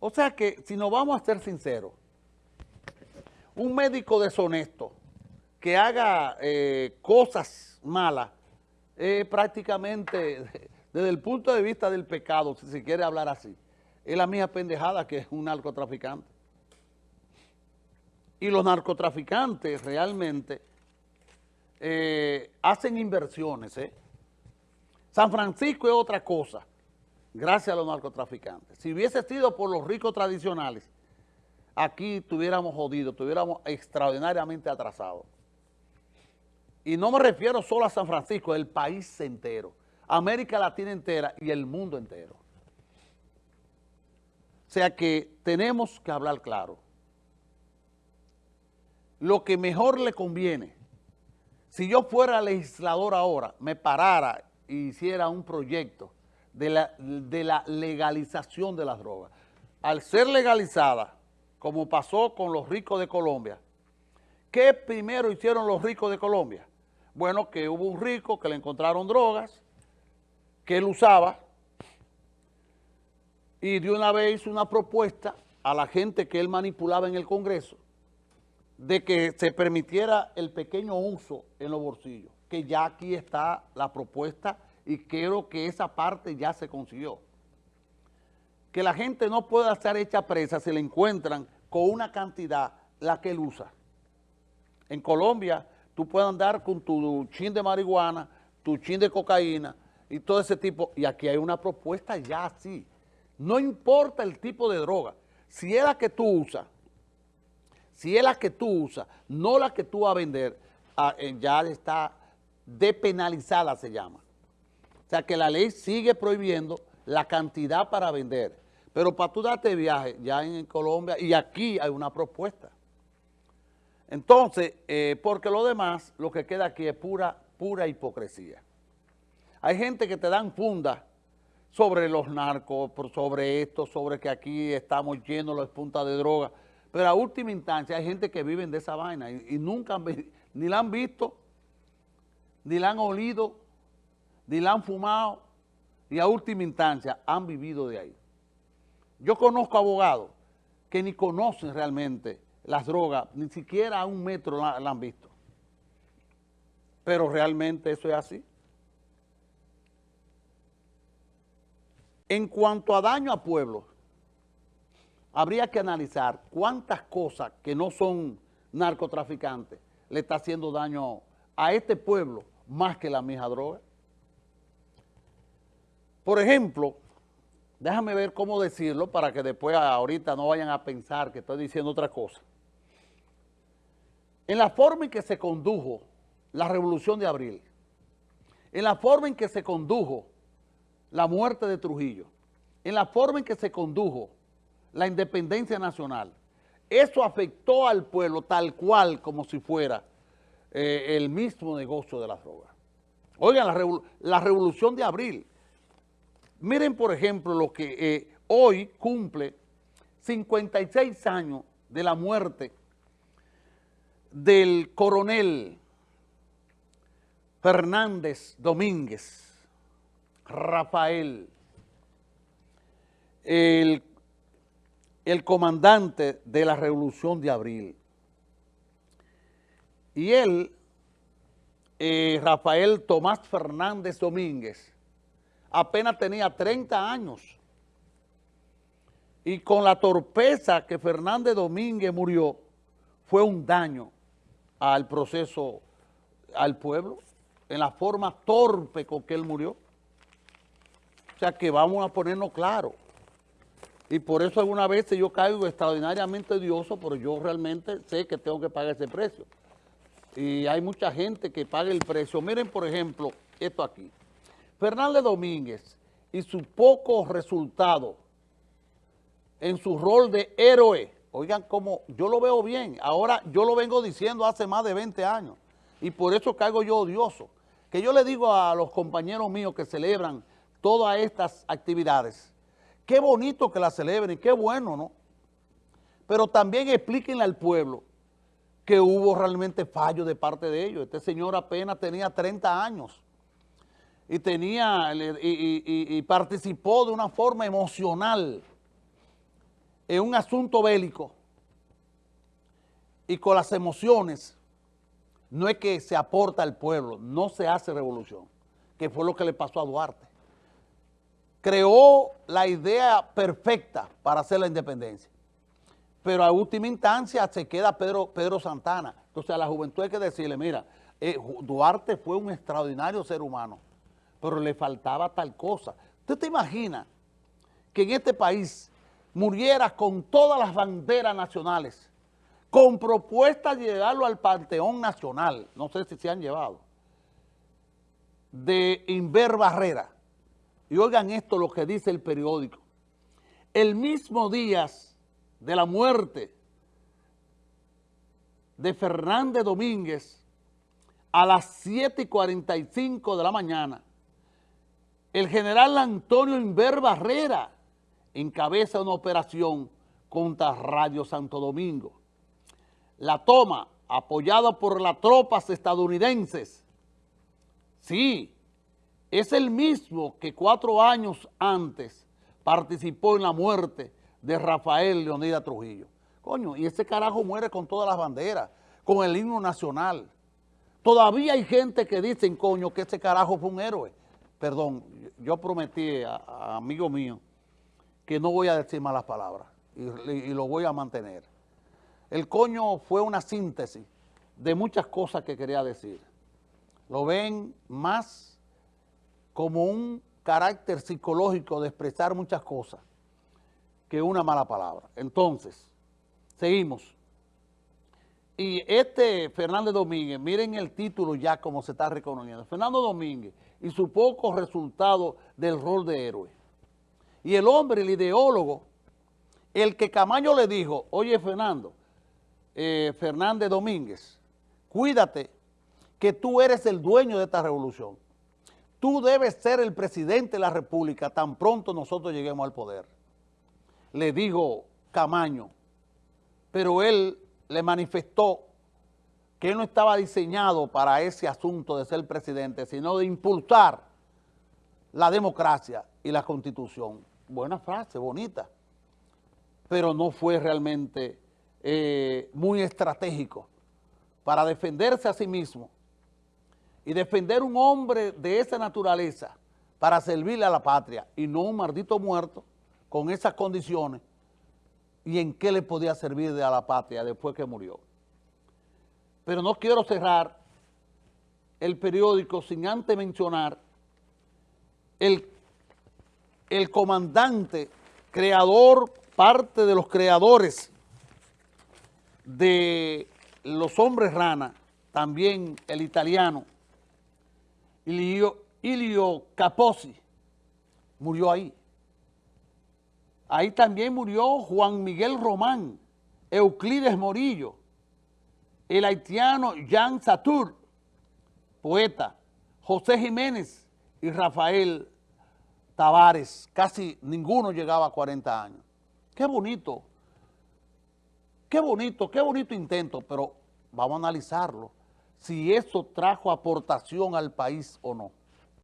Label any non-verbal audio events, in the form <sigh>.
O sea que, si nos vamos a ser sinceros, un médico deshonesto que haga eh, cosas malas, prácticamente <laughs> desde el punto de vista del pecado, si se quiere hablar así, es la misma pendejada que es un narcotraficante. Y los narcotraficantes realmente eh, hacen inversiones. ¿eh? San Francisco es otra cosa, gracias a los narcotraficantes. Si hubiese sido por los ricos tradicionales, aquí tuviéramos jodido, tuviéramos extraordinariamente atrasados. Y no me refiero solo a San Francisco, el país entero, América Latina entera y el mundo entero. O sea que tenemos que hablar claro. Lo que mejor le conviene, si yo fuera legislador ahora, me parara e hiciera un proyecto de la, de la legalización de las drogas. Al ser legalizada, como pasó con los ricos de Colombia, ¿qué primero hicieron los ricos de Colombia? Bueno, que hubo un rico que le encontraron drogas, que él usaba, y de una vez hizo una propuesta a la gente que él manipulaba en el Congreso, de que se permitiera el pequeño uso en los bolsillos, que ya aquí está la propuesta y creo que esa parte ya se consiguió. Que la gente no pueda ser hecha presa si le encuentran con una cantidad la que él usa. En Colombia tú puedes andar con tu chin de marihuana, tu chin de cocaína y todo ese tipo, y aquí hay una propuesta ya así. No importa el tipo de droga, si es la que tú usas, si es la que tú usas, no la que tú vas a vender, ah, eh, ya está depenalizada se llama. O sea que la ley sigue prohibiendo la cantidad para vender. Pero para tú darte viaje, ya en Colombia, y aquí hay una propuesta. Entonces, eh, porque lo demás, lo que queda aquí es pura, pura hipocresía. Hay gente que te dan funda sobre los narcos, sobre esto, sobre que aquí estamos llenos de puntas de droga, pero a última instancia hay gente que vive de esa vaina y, nunca ni la han visto, ni la han olido, ni la han fumado, y a última instancia han vivido de ahí. Yo conozco abogados que ni conocen realmente las drogas, ni siquiera a un metro la, han visto. Pero realmente eso es así. En cuanto a daño a pueblos, habría que analizar cuántas cosas que no son narcotraficantes le está haciendo daño a este pueblo más que la misma droga. Por ejemplo, déjame ver cómo decirlo para que después ahorita no vayan a pensar que estoy diciendo otra cosa en la forma en que se condujo la revolución de abril, en la forma en que se condujo la muerte de Trujillo, en la forma en que se condujo la independencia nacional, eso afectó al pueblo tal cual como si fuera eh, el mismo negocio de las drogas. Oigan, la, revolución de abril. Miren, por ejemplo, lo que eh, hoy cumple 56 años de la muerte del coronel Fernández Domínguez, Rafael, el, comandante de la Revolución de Abril. Y él, eh, Rafael Tomás Fernández Domínguez, apenas tenía 30 años. Y con la torpeza que Fernández Domínguez murió, fue un daño al proceso, al pueblo, en la forma torpe con que él murió. O sea que vamos a ponernos claro. Y por eso algunas veces yo caigo extraordinariamente odioso, pero yo realmente sé que tengo que pagar ese precio. Y hay mucha gente que paga el precio. Miren, por ejemplo, esto aquí. Fernández Domínguez y su poco resultado en su rol de héroe Oigan, como yo lo veo bien, ahora yo lo vengo diciendo hace más de 20 años y por eso caigo yo odioso. Que yo le digo a los compañeros míos que celebran todas estas actividades, qué bonito que las celebren, qué bueno, ¿no? Pero también explíquenle al pueblo que hubo realmente fallos de parte de ellos. Este señor apenas tenía 30 años y, tenía, y participó de una forma emocional en un asunto bélico y con las emociones, no es que se aporta al pueblo, no se hace revolución, que fue lo que le pasó a Duarte. Creó la idea perfecta para hacer la independencia, pero a última instancia se queda Pedro, Pedro Santana. Entonces a la juventud hay que decirle, mira, eh, Duarte fue un extraordinario ser humano, pero le faltaba tal cosa. ¿Usted te imagina que en este país muriera con todas las banderas nacionales, con propuesta de llevarlo al Panteón Nacional, no sé si se han llevado, de Inver Barrera. Y oigan esto lo que dice el periódico. El mismo día de la muerte de Fernández Domínguez, a las 7 y 45 de la mañana, el general Antonio Inver Barrera encabeza una operación contra Radio Santo Domingo. La toma, apoyada por las tropas estadounidenses, sí, es el mismo que cuatro años antes participó en la muerte de Rafael Leonida Trujillo. Coño, y ese carajo muere con todas las banderas, con el himno nacional. Todavía hay gente que dicen, coño, que ese carajo fue un héroe. Perdón, yo prometí a, amigo mío que no voy a decir malas palabras y, y, lo voy a mantener. El coño fue una síntesis de muchas cosas que quería decir. Lo ven más como un carácter psicológico de expresar muchas cosas que una mala palabra. Entonces, seguimos. Y este Fernández Domínguez, miren el título ya como se está reconociendo. Fernando Domínguez y su poco resultado del rol de héroe. Y el hombre, el ideólogo, el que Camaño le dijo, oye Fernando, eh, Fernández Domínguez, cuídate que tú eres el dueño de esta revolución. Tú debes ser el presidente de la República tan pronto nosotros lleguemos al poder. Le dijo Camaño, pero él le manifestó que no estaba diseñado para ese asunto de ser presidente, sino de impulsar la democracia y la constitución. Buena frase, bonita, pero no fue realmente eh, muy estratégico para defenderse a sí mismo y defender un hombre de esa naturaleza para servirle a la patria y no un maldito muerto con esas condiciones y en qué le podía servir a la patria después que murió. Pero no quiero cerrar el periódico sin antes mencionar el, el comandante, creador, parte de los creadores de los hombres rana, también el italiano, Ilio, Ilio Capozzi, murió ahí. Ahí también murió Juan Miguel Román, Euclides Morillo, el haitiano Jean Satur, poeta, José Jiménez y Rafael Tavares. Casi ninguno llegaba a 40 años. Qué bonito, qué bonito, qué bonito intento, pero vamos a analizarlo, si eso trajo aportación al país o no.